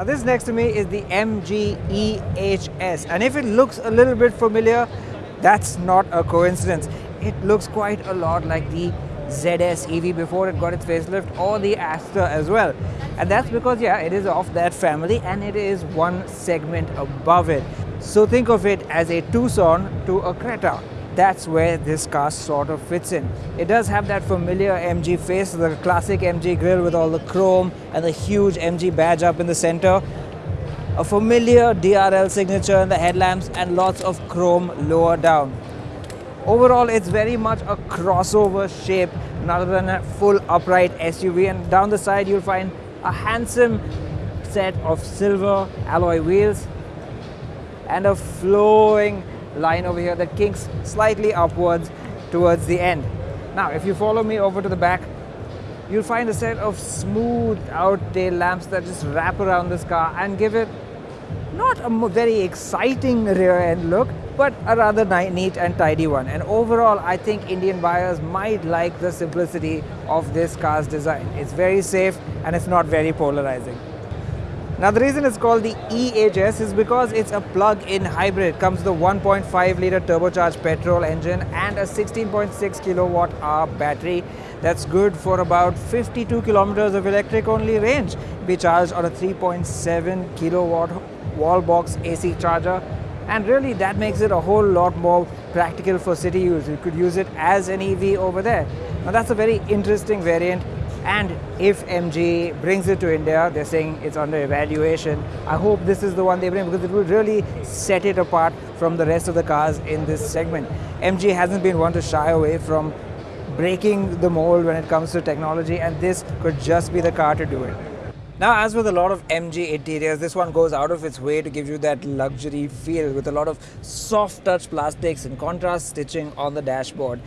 Now this next to me is the MG EHS and if it looks a little bit familiar, that's not a coincidence. It looks quite a lot like the ZS EV before it got its facelift or the Astor as well. And that's because, yeah, it is of that family and it is one segment above it. So think of it as a Tucson to a Creta. That's where this car sort of fits in. It does have that familiar MG face, the classic MG grille with all the chrome and the huge MG badge up in the center. A familiar DRL signature in the headlamps and lots of chrome lower down. Overall, it's very much a crossover shape rather than a full upright SUV. And down the side, you'll find a handsome set of silver alloy wheels and a flowing line over here that kinks slightly upwards towards the end. Now, if you follow me over to the back, you'll find a set of smooth out tail lamps that just wrap around this car and give it not a very exciting rear end look, but a rather neat and tidy one. And overall, I think Indian buyers might like the simplicity of this car's design. It's very safe and it's not very polarizing. Now the reason it's called the EHS is because it's a plug-in hybrid. Comes with a 1.5 litre turbocharged petrol engine and a 16.6 kilowatt hour battery that's good for about 52 kilometers of electric only range. Be charged on a 3.7 kilowatt wall box AC charger and really that makes it a whole lot more practical for city use. You could use it as an EV over there. Now that's a very interesting variant and if MG brings it to India, they're saying it's under evaluation. I hope this is the one they bring because it will really set it apart from the rest of the cars in this segment. MG hasn't been one to shy away from breaking the mold when it comes to technology and this could just be the car to do it. Now, as with a lot of MG interiors, this one goes out of its way to give you that luxury feel with a lot of soft touch plastics and contrast stitching on the dashboard.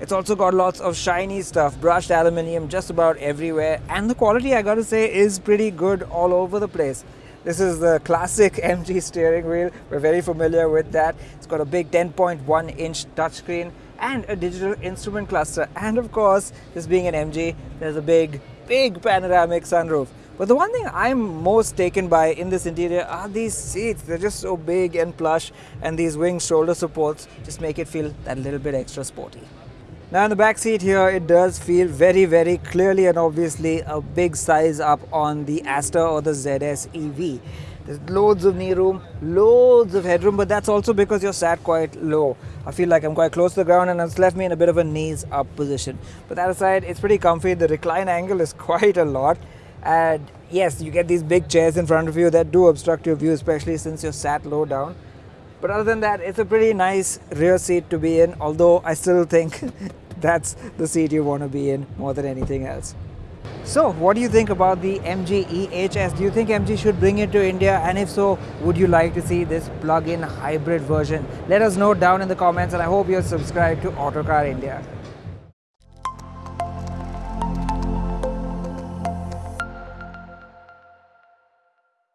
It's also got lots of shiny stuff, brushed aluminium just about everywhere, and the quality, I gotta say, is pretty good all over the place. This is the classic MG steering wheel. We're very familiar with that. It's got a big 10.1 inch touchscreen and a digital instrument cluster. And of course, this being an MG, there's a big, big panoramic sunroof. But the one thing I'm most taken by in this interior are these seats. They're just so big and plush and these wing shoulder supports just make it feel that little bit extra sporty. Now in the back seat here, it does feel very, very clearly and obviously a big size up on the Astor or the ZS EV. There's loads of knee room, loads of headroom, but that's also because you're sat quite low. I feel like I'm quite close to the ground and it's left me in a bit of a knees up position. But that aside, it's pretty comfy. The recline angle is quite a lot. And yes, you get these big chairs in front of you that do obstruct your view, especially since you're sat low down. But other than that, it's a pretty nice rear seat to be in, although I still think that's the seat you want to be in more than anything else. So, what do you think about the MG EHS? Do you think MG should bring it to India? And if so, would you like to see this plug-in hybrid version? Let us know down in the comments and I hope you're subscribed to Autocar India.